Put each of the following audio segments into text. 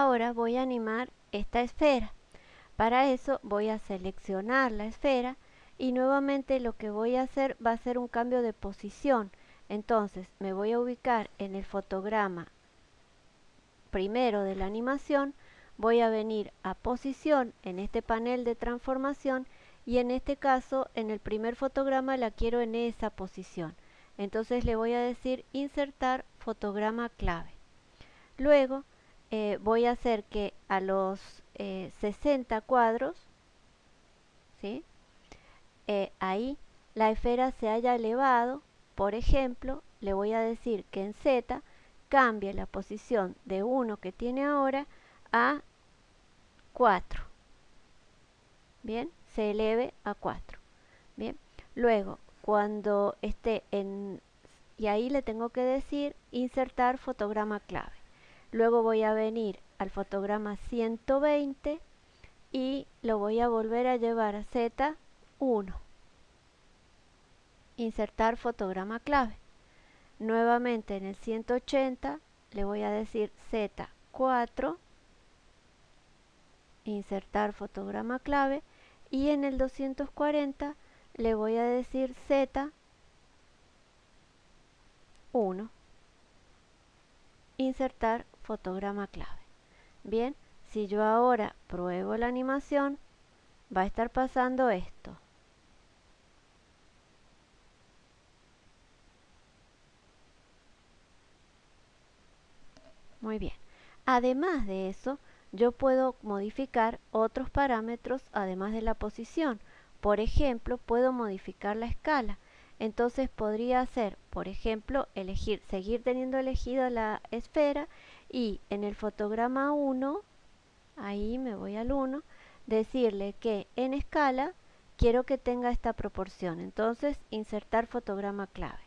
ahora voy a animar esta esfera. Para eso voy a seleccionar la esfera y nuevamente lo que voy a hacer va a ser un cambio de posición. Entonces me voy a ubicar en el fotograma primero de la animación, voy a venir a posición en este panel de transformación y en este caso en el primer fotograma la quiero en esa posición. Entonces le voy a decir insertar fotograma clave. Luego eh, voy a hacer que a los 60 eh, cuadros, ¿sí? Eh, ahí la esfera se haya elevado, por ejemplo, le voy a decir que en Z cambie la posición de 1 que tiene ahora a 4. Bien, se eleve a 4. Bien, luego cuando esté en y ahí le tengo que decir insertar fotograma clave. Luego voy a venir al fotograma 120 y lo voy a volver a llevar a Z1. Insertar fotograma clave. Nuevamente en el 180 le voy a decir Z4. Insertar fotograma clave. Y en el 240 le voy a decir Z1. Insertar fotograma clave. Bien, si yo ahora pruebo la animación, va a estar pasando esto. Muy bien. Además de eso, yo puedo modificar otros parámetros además de la posición. Por ejemplo, puedo modificar la escala. Entonces podría hacer, por ejemplo, elegir, seguir teniendo elegido la esfera y en el fotograma 1, ahí me voy al 1, decirle que en escala quiero que tenga esta proporción. Entonces insertar fotograma clave.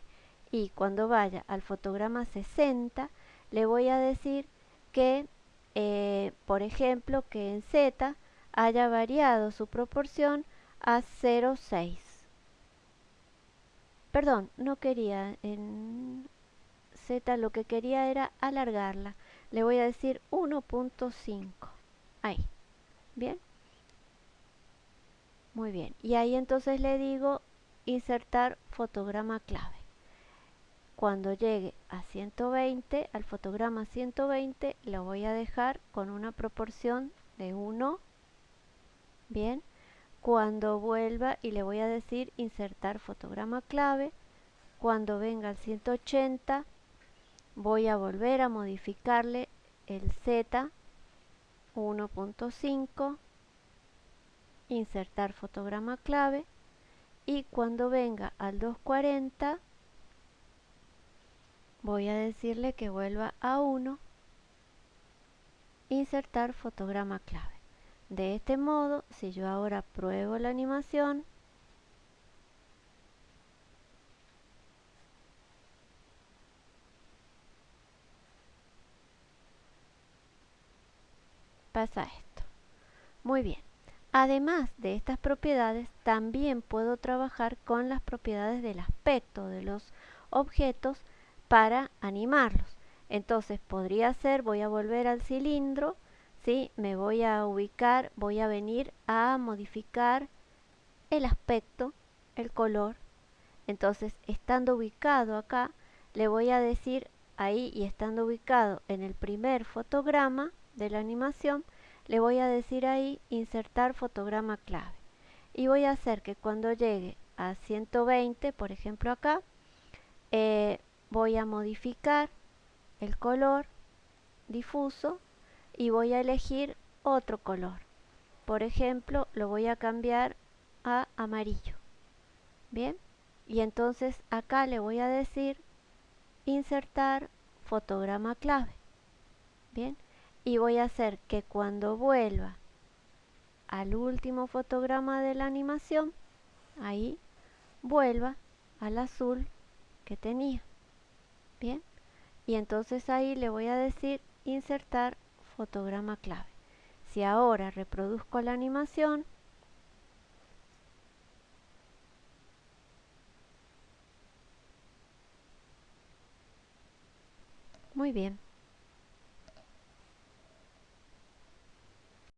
Y cuando vaya al fotograma 60, le voy a decir que, eh, por ejemplo, que en Z haya variado su proporción a 0,6. Perdón, no quería en Z, lo que quería era alargarla. Le voy a decir 1.5. Ahí. ¿Bien? Muy bien. Y ahí entonces le digo insertar fotograma clave cuando llegue a 120, al fotograma 120, lo voy a dejar con una proporción de 1. Bien, cuando vuelva y le voy a decir insertar fotograma clave, cuando venga al 180, voy a volver a modificarle el Z 1.5, insertar fotograma clave y cuando venga al 240 voy a decirle que vuelva a 1 insertar fotograma clave de este modo si yo ahora pruebo la animación pasa esto muy bien además de estas propiedades también puedo trabajar con las propiedades del aspecto de los objetos para animarlos. Entonces podría ser, voy a volver al cilindro, ¿sí? me voy a ubicar, voy a venir a modificar el aspecto, el color. Entonces, estando ubicado acá, le voy a decir ahí y estando ubicado en el primer fotograma de la animación, le voy a decir ahí insertar fotograma clave. Y voy a hacer que cuando llegue a 120, por ejemplo acá, eh, voy a modificar el color difuso y voy a elegir otro color. Por ejemplo, lo voy a cambiar a amarillo. Bien, y entonces acá le voy a decir insertar fotograma clave. Bien, y voy a hacer que cuando vuelva al último fotograma de la animación, ahí vuelva al azul que tenía. Bien, y entonces ahí le voy a decir insertar fotograma clave. Si ahora reproduzco la animación, muy bien.